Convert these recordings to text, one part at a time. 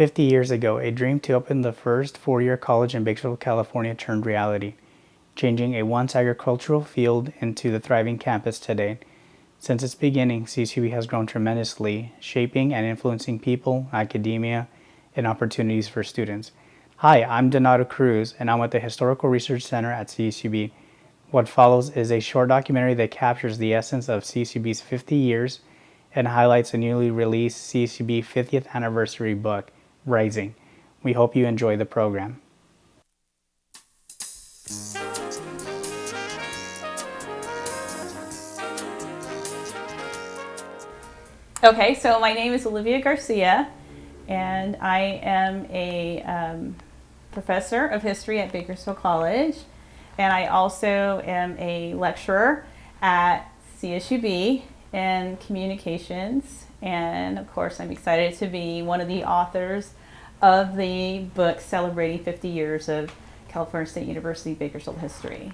50 years ago, a dream to open the first four-year college in Bakersfield, California turned reality, changing a once agricultural field into the thriving campus today. Since its beginning, CSUB has grown tremendously, shaping and influencing people, academia, and opportunities for students. Hi, I'm Donato Cruz, and I'm at the Historical Research Center at CSUB. What follows is a short documentary that captures the essence of CSUB's 50 years and highlights a newly released CSUB 50th anniversary book, Rising. We hope you enjoy the program. Okay, so my name is Olivia Garcia, and I am a um, professor of history at Bakersfield College, and I also am a lecturer at CSUB in communications, and of course I'm excited to be one of the authors of the book celebrating 50 years of California State University Bakersfield history.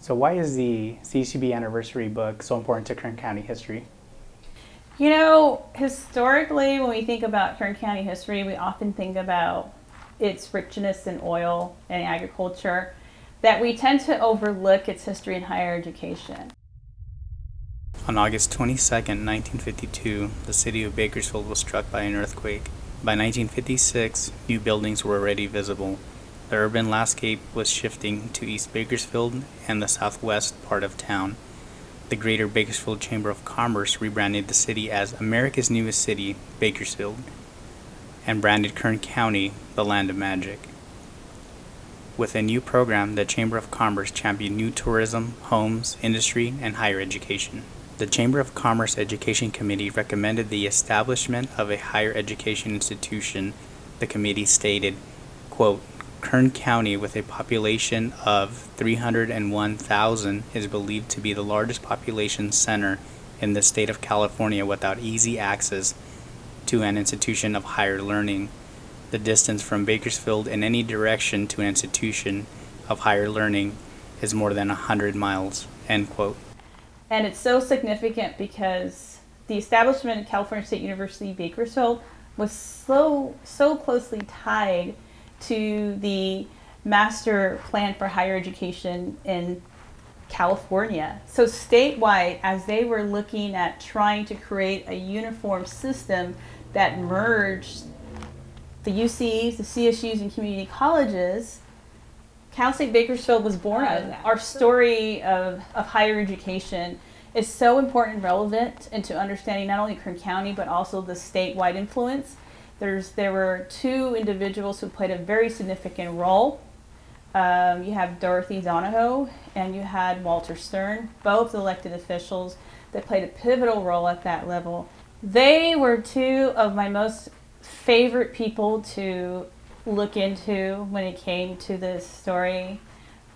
So why is the CCB anniversary book so important to Kern County history? You know, historically, when we think about Kern County history, we often think about its richness in oil and agriculture, that we tend to overlook its history in higher education. On August 22, 1952, the city of Bakersfield was struck by an earthquake. By 1956, new buildings were already visible. The urban landscape was shifting to East Bakersfield and the southwest part of town the Greater Bakersfield Chamber of Commerce rebranded the city as America's newest city, Bakersfield, and branded Kern County the Land of Magic. With a new program, the Chamber of Commerce championed new tourism, homes, industry, and higher education. The Chamber of Commerce Education Committee recommended the establishment of a higher education institution. The committee stated, quote, Kern County, with a population of 301,000, is believed to be the largest population center in the state of California without easy access to an institution of higher learning. The distance from Bakersfield in any direction to an institution of higher learning is more than 100 miles. End quote. And it's so significant because the establishment of California State University Bakersfield was so so closely tied to the master plan for higher education in California. So statewide, as they were looking at trying to create a uniform system that merged the UCs, the CSUs, and community colleges, Cal State Bakersfield was born out of that. Our story of, of higher education is so important and relevant into understanding not only Kern County, but also the statewide influence there's, there were two individuals who played a very significant role. Um, you have Dorothy Donahoe and you had Walter Stiern, both elected officials that played a pivotal role at that level. They were two of my most favorite people to look into when it came to this story.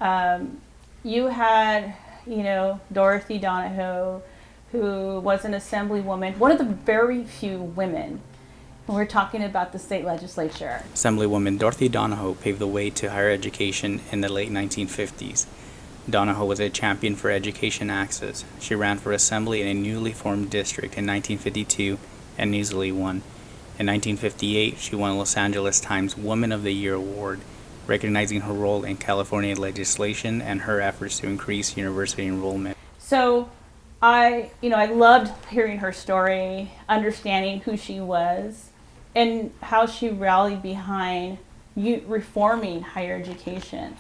Um, you had, you know, Dorothy Donahoe, who was an assemblywoman, one of the very few women we're talking about the state legislature. Assemblywoman Dorothy Donahoe paved the way to higher education in the late 1950s. Donahoe was a champion for education access. She ran for assembly in a newly formed district in 1952 and easily won. In 1958, she won the Los Angeles Times Woman of the Year award, recognizing her role in California legislation and her efforts to increase university enrollment. So I, you know, I loved hearing her story, understanding who she was and how she rallied behind reforming higher education.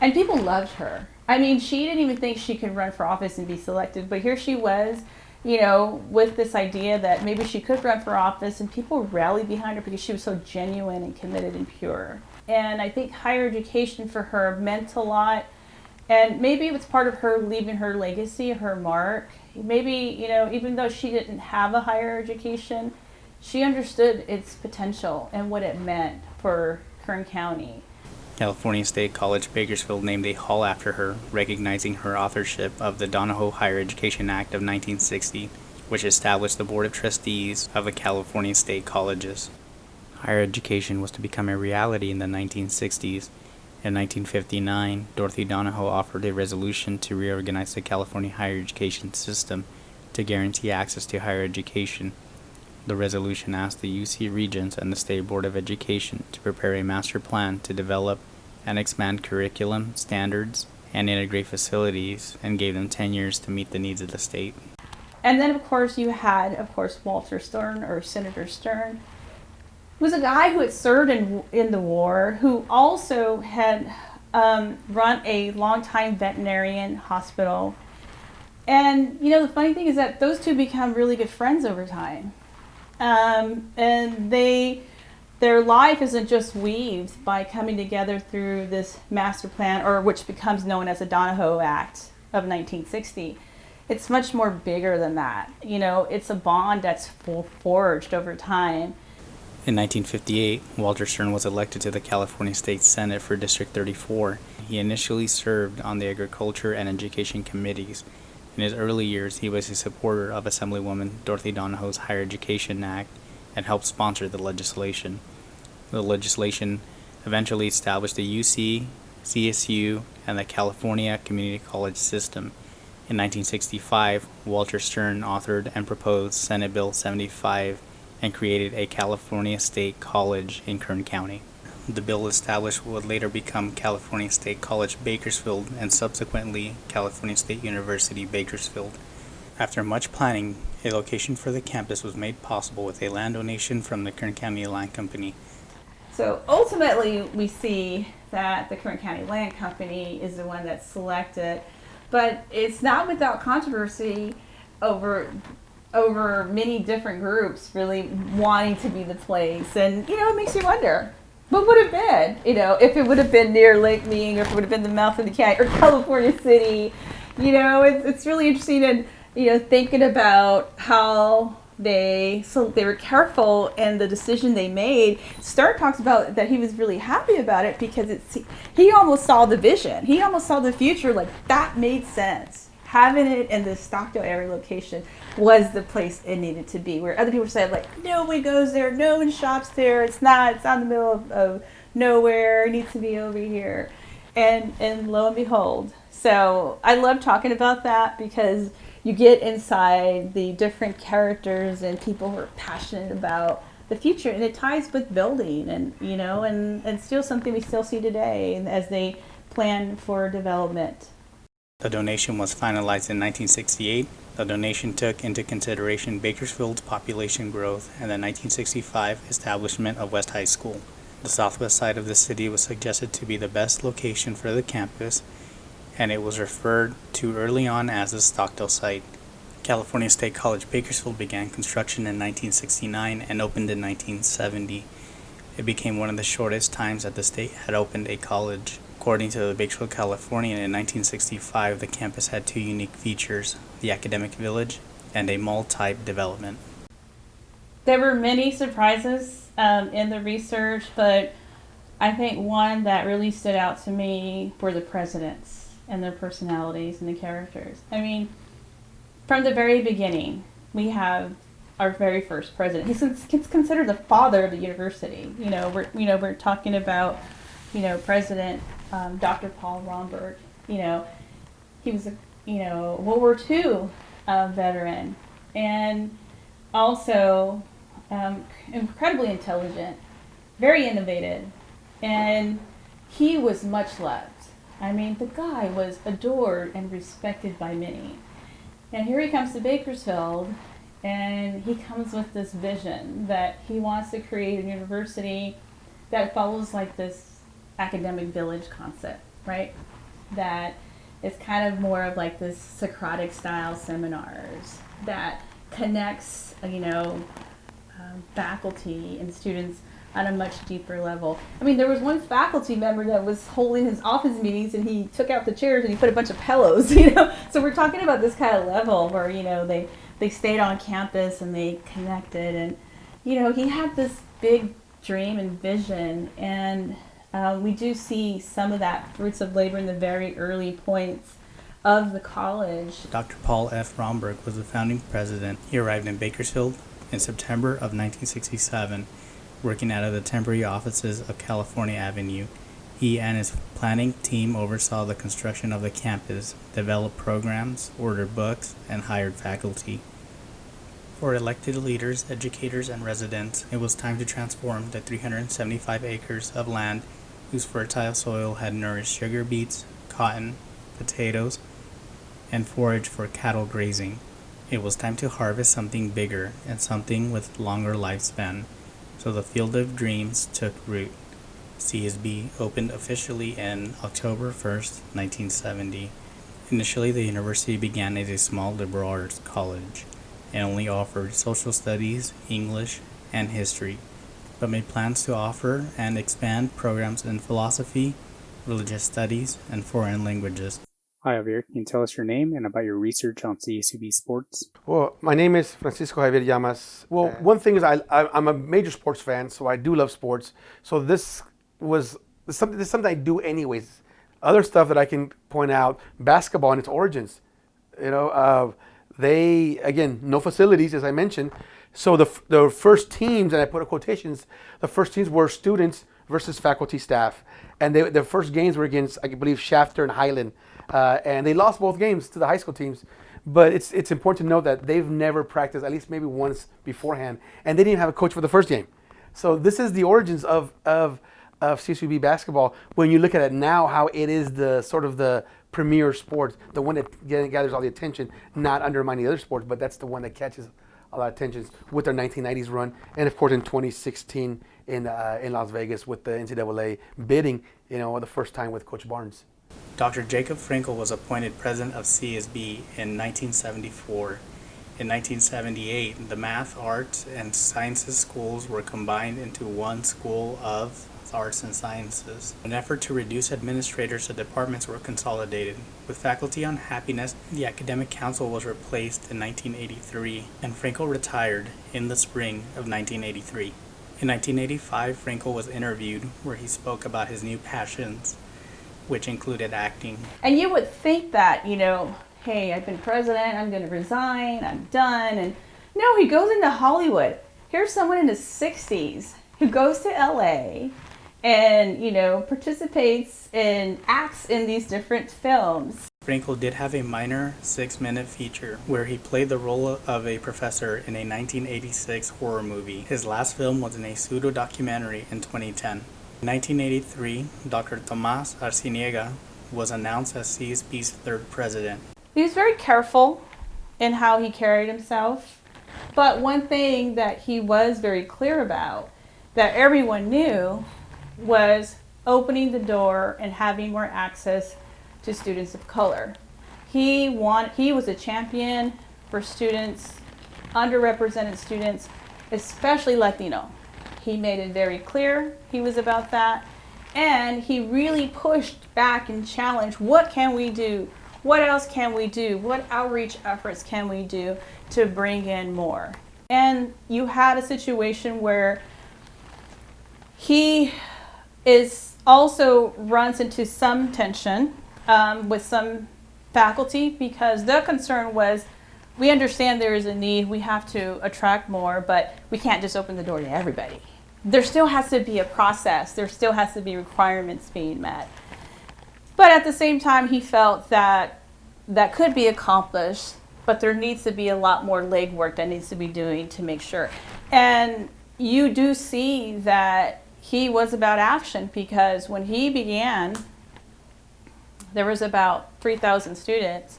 And people loved her. I mean, she didn't even think she could run for office and be selected, but here she was, you know, with this idea that maybe she could run for office, and people rallied behind her because she was so genuine and committed and pure. And I think higher education for her meant a lot. And maybe it was part of her leaving her legacy, her mark. Maybe, you know, even though she didn't have a higher education, she understood its potential and what it meant for Kern County. California State College Bakersfield named a hall after her, recognizing her authorship of the Donahoe Higher Education Act of 1960, which established the Board of Trustees of the California State Colleges. Higher education was to become a reality in the 1960s. In 1959, Dorothy Donahoe offered a resolution to reorganize the California higher education system to guarantee access to higher education. The resolution asked the UC Regents and the State Board of Education to prepare a master plan to develop and expand curriculum, standards, and integrate facilities and gave them 10 years to meet the needs of the state. And then, of course, you had, of course, Walter Stiern or Senator Stiern, who was a guy who had served in, in the war, who also had um, run a long-time veterinarian hospital. And, you know, the funny thing is that those two become really good friends over time. Um, and they, their life isn't just weaved by coming together through this master plan, or which becomes known as the Donahoe Act of 1960 it's much more bigger than that. You know, it's a bond that's forged over time. In 1958, Walter Stiern was elected to the California State Senate for District 34. He initially served on the Agriculture and Education committees. In his early years, he was a supporter of Assemblywoman Dorothy Donahoe's Higher Education Act and helped sponsor the legislation. The legislation eventually established the UC, CSU, and the California Community College system. In 1965, Walter Stiern authored and proposed Senate Bill 75 and created a California State College in Kern County. The bill established what would later become California State College Bakersfield and subsequently California State University Bakersfield. After much planning, a location for the campus was made possible with a land donation from the Kern County Land Company. So ultimately, we see that the Kern County Land Company is the one that's selected but it's not without controversy over over many different groups really wanting to be the place. And you know it makes you wonder what would have been you know if it would have been near lake mead or if it would have been the mouth of the county or california city. You know it's, it's really interesting and you know thinking about how they so they were careful in the decision they made. Stiern talks about that he was really happy about it because it's he almost saw the vision. He almost saw the future. Like that made sense. Having it in the Stockdale area location was the place it needed to be. Where other people said like no one goes there, no one shops there. It's not. It's out in the middle of, of nowhere. It needs to be over here. And and lo and behold. So I love talking about that because you get inside the different characters and people who are passionate about the future and it ties with building and you know and, and still something we still see today as they plan for development. The donation was finalized in 1968 the donation took into consideration bakersfield's population growth and the 1965 establishment of west high school. The southwest side of the city was suggested to be the best location for the campus and it was referred to early on as the Stockdale site. California State College Bakersfield began construction in 1969 and opened in 1970. It became one of the shortest times that the state had opened a college. According to the Bakersfield Californian in 1965, the campus had two unique features, the academic village and a mall type development. There were many surprises um, in the research, but I think one that really stood out to me were the presidents and their personalities and the characters. I mean, from the very beginning, we have our very first president. He's, considered the father of the university. You know, we're you know we're talking about you know President um, Dr. Paul Romberg. You know, he was a you know World War II uh, veteran and also um, incredibly intelligent, very innovative, and he was much loved I mean, the guy was adored and respected by many. And here he comes to Bakersfield, and he comes with this vision that he wants to create a university that follows like this academic village concept, right? That is kind of more of like this Socratic style seminars that connects, you know, um, faculty and students on a much deeper level. I mean, there was one faculty member that was holding his office meetings and he took out the chairs and he put a bunch of pillows, you know. So we're talking about this kind of level where, you know, they, they stayed on campus and they connected and, you know, he had this big dream and vision and uh, we do see some of that fruits of labor in the very early points of the college. Dr. Paul F. Romberg was the founding president. He arrived in Bakersfield in September of 1967 working out of the temporary offices of California Avenue. He and his planning team oversaw the construction of the campus, developed programs, ordered books, and hired faculty. For elected leaders, educators, and residents, it was time to transform the 375 acres of land whose fertile soil had nourished sugar beets, cotton, potatoes, and forage for cattle grazing. It was time to harvest something bigger and something with longer lifespan. So the Field of Dreams took root. CSB opened officially in October 1st, 1970. Initially, the university began as a small liberal arts college and only offered social studies, English, and history, but made plans to offer and expand programs in philosophy, religious studies, and foreign languages. Hi, Javier. Can you tell us your name and about your research on CSUB sports? Well, my name is Francisco Javier Llamas. Well, one thing is I, I I'm a major sports fan, so I do love sports. So this was something this is something I do anyways. Other stuff that I can point out: basketball and its origins. You know, uh, they again no facilities as I mentioned. So the the first teams, and I put in quotations, the first teams were students versus faculty staff, and they, the first games were against I believe Shafter and Highland, uh, and they lost both games to the high school teams. But it's it's important to note that they've never practiced at least maybe once beforehand, and they didn't have a coach for the first game. So this is the origins of of of CSUB basketball. When you look at it now, how it is the sort of the premier sport, the one that gathers all the attention, not undermining the other sports, but that's the one that catches a lot of attention with their 1990s run, and of course in 2016 in uh, in Las Vegas with the NCAA bidding, you know, the first time with Coach Barnes. Dr. Jacob Frankel was appointed president of CSB in 1974. In 1978, the math, arts, and sciences schools were combined into one school of arts and sciences. In an effort to reduce administrators, the departments were consolidated. With faculty on happiness, the academic council was replaced in 1983, and Frankel retired in the spring of 1983. In 1985, Frankel was interviewed where he spoke about his new passions, which included acting. And you would think that, you know, hey, I've been president, I'm going to resign, I'm done. And no, he goes into Hollywood. Here's someone in his 60s who goes to LA and, you know, participates and acts in these different films. Frankel did have a minor six minute feature where he played the role of a professor in a 1986 horror movie. His last film was in a pseudo documentary in 2010. In 1983, Dr. Tomas Arciniega was announced as CSB's third president. He was very careful in how he carried himself. But one thing that he was very clear about that everyone knew was opening the door and having more access to students of color. He want, he was a champion for students, underrepresented students, especially Latino. He made it very clear he was about that. And he really pushed back and challenged what can we do? What else can we do? What outreach efforts can we do to bring in more? And you had a situation where he is also runs into some tension um, with some faculty because the concern was we understand there is a need, we have to attract more, but we can't just open the door to everybody. There still has to be a process, there still has to be requirements being met. But at the same time, he felt that that could be accomplished, but there needs to be a lot more legwork that needs to be doing to make sure. And you do see that he was about action because when he began, there was about 3,000 students.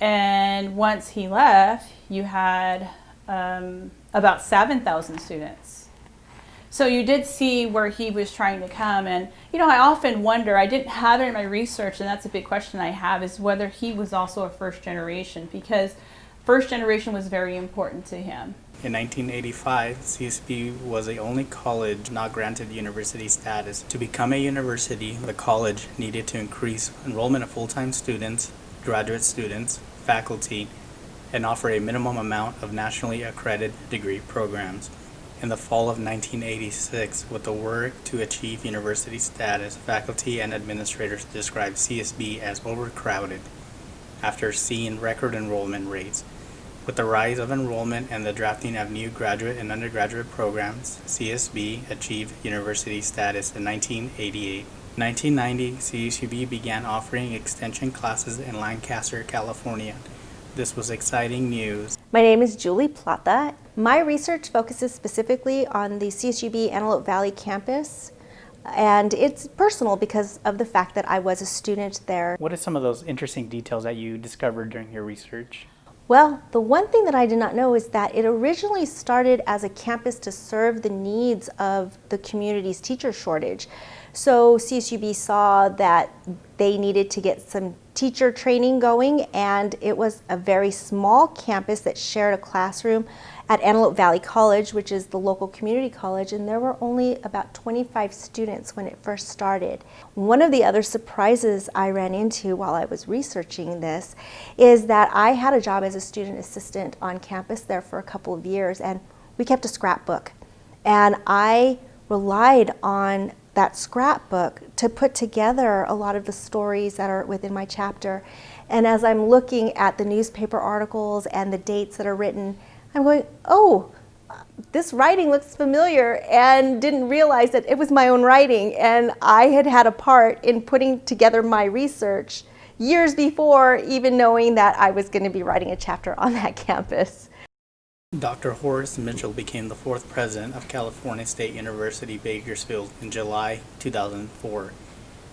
And once he left, you had um, about 7,000 students. So you did see where he was trying to come. And, you know, I often wonder, I didn't have it in my research, and that's a big question I have, is whether he was also a first generation because first generation was very important to him. In 1985, CSB was the only college not granted university status. To become a university, the college needed to increase enrollment of full-time students, graduate students, faculty, and offer a minimum amount of nationally accredited degree programs. In the fall of 1986, with the work to achieve university status, faculty and administrators described CSB as overcrowded after seeing record enrollment rates. With the rise of enrollment and the drafting of new graduate and undergraduate programs, CSB achieved university status in 1988. 1990, CSUB began offering extension classes in Lancaster, California, This was exciting news. My name is Julie Plata. My research focuses specifically on the CSUB Antelope Valley campus, and it's personal because of the fact that I was a student there. What are some of those interesting details that you discovered during your research? Well, the one thing that I did not know is that it originally started as a campus to serve the needs of the community's teacher shortage. So CSUB saw that they needed to get some teacher training going and it was a very small campus that shared a classroom at Antelope Valley College, which is the local community college, and there were only about 25 students when it first started. One of the other surprises I ran into while I was researching this is that I had a job as a student assistant on campus there for a couple of years, and we kept a scrapbook. And I relied on that scrapbook to put together a lot of the stories that are within my chapter. And as I'm looking at the newspaper articles and the dates that are written, I'm going, oh, this writing looks familiar and didn't realize that it was my own writing and I had had a part in putting together my research years before even knowing that I was going to be writing a chapter on that campus. Dr. Horace Mitchell became the fourth president of California State University Bakersfield in July 2004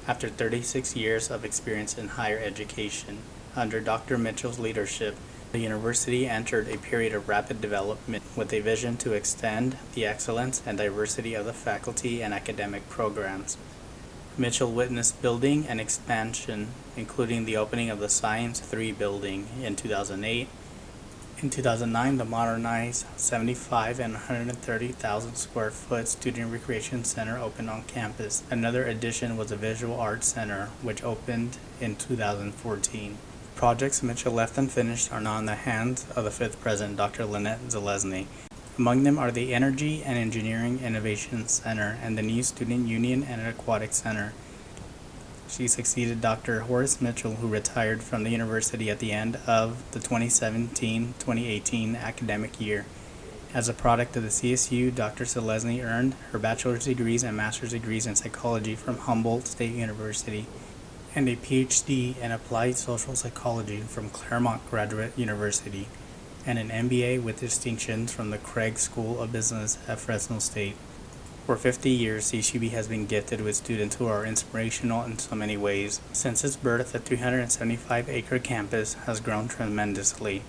after 36 years of experience in higher education. Under Dr. Mitchell's leadership, the university entered a period of rapid development with a vision to extend the excellence and diversity of the faculty and academic programs. Mitchell witnessed building and expansion, including the opening of the Science 3 building in 2008 in 2009, the modernized 75 and 130,000 square foot student recreation center opened on campus. Another addition was a visual arts center, which opened in 2014. Projects Mitchell left unfinished are now in the hands of the fifth president, Dr. Lynette Zelezny. Among them are the Energy and Engineering Innovation Center and the new Student Union and Aquatic Center. She succeeded Dr. Horace Mitchell, who retired from the university at the end of the 2017-2018 academic year. As a product of the CSU, Dr. Zelezny earned her bachelor's degrees and master's degrees in psychology from Humboldt State University and a PhD in applied social psychology from Claremont Graduate University and an MBA with distinctions from the Craig School of Business at Fresno State. For 50 years, CSUB has been gifted with students who are inspirational in so many ways. Since its birth, the 375-acre campus has grown tremendously,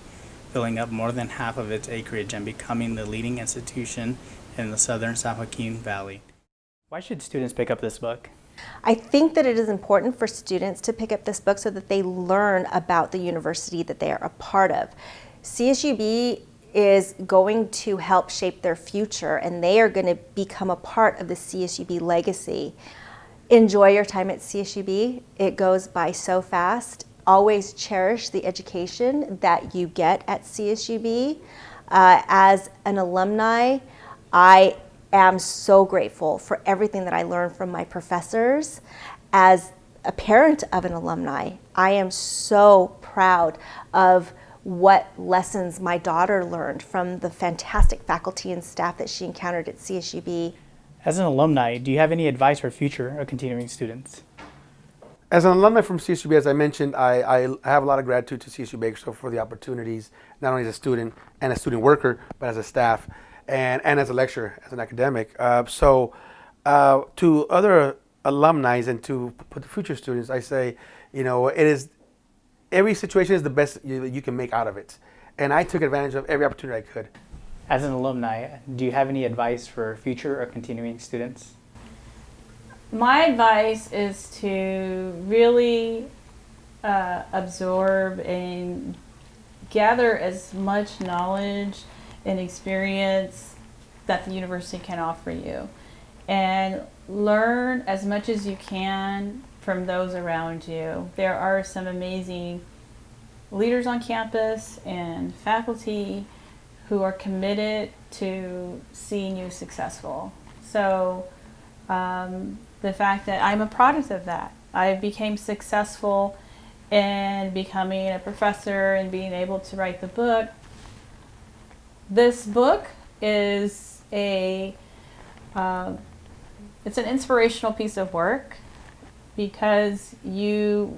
filling up more than half of its acreage and becoming the leading institution in the southern San Joaquin Valley. Why should students pick up this book? I think that it is important for students to pick up this book so that they learn about the university that they are a part of. CSUB is going to help shape their future and they are going to become a part of the CSUB legacy. Enjoy your time at CSUB. It goes by so fast. Always cherish the education that you get at CSUB. Uh, as an alumni, I am so grateful for everything that I learned from my professors. As a parent of an alumni, I am so proud of what lessons my daughter learned from the fantastic faculty and staff that she encountered at CSUB. As an alumni, do you have any advice for future or continuing students? As an alumni from CSUB, as I mentioned, I, I have a lot of gratitude to CSU Bakersfield for the opportunities, not only as a student and a student worker, but as a staff and, and as a lecturer, as an academic. Uh, so uh, to other alumni and to future students, I say, you know, it is every situation is the best you, you can make out of it. And I took advantage of every opportunity I could. As an alumni, do you have any advice for future or continuing students? My advice is to really uh, absorb and gather as much knowledge and experience that the university can offer you and learn as much as you can from those around you. There are some amazing leaders on campus and faculty who are committed to seeing you successful. So um, the fact that I'm a product of that. I became successful in becoming a professor and being able to write the book. This book is a uh, it's an inspirational piece of work because you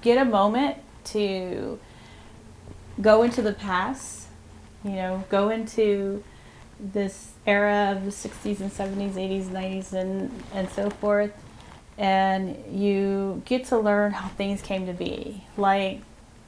get a moment to go into the past, you know, go into this era of the 60s and 70s, 80s, 90s, and, and so forth. And you get to learn how things came to be, like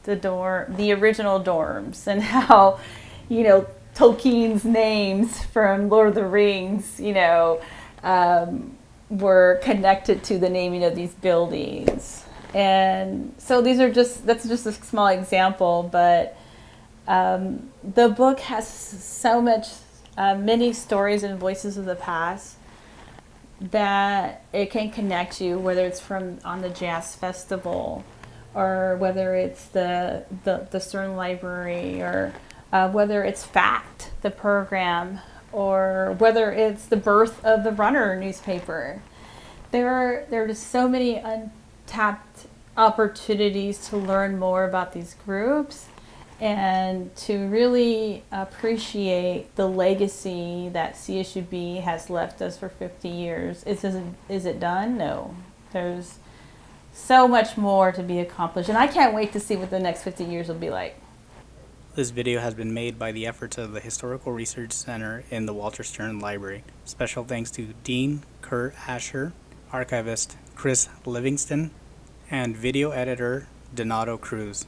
the dorm, the original dorms, and how, you know, Tolkien's names from Lord of the Rings, you know, um, were connected to the naming of these buildings. And so these are just, that's just a small example, but um, the book has so much, uh, many stories and voices of the past that it can connect you, whether it's from on the jazz festival or whether it's the, the, the Stiern Library or uh, whether it's Fact, the program, or whether it's the birth of the Runner newspaper. There are, there are just so many untapped opportunities to learn more about these groups and to really appreciate the legacy that CSUB has left us for 50 years. Is, is, is it done? No. There's so much more to be accomplished. And I can't wait to see what the next 50 years will be like. This video has been made by the efforts of the Historical Research Center in the Walter Stiern Library. Special thanks to Dean Curt Asher, archivist Chris Livingston, and video editor Donato Cruz.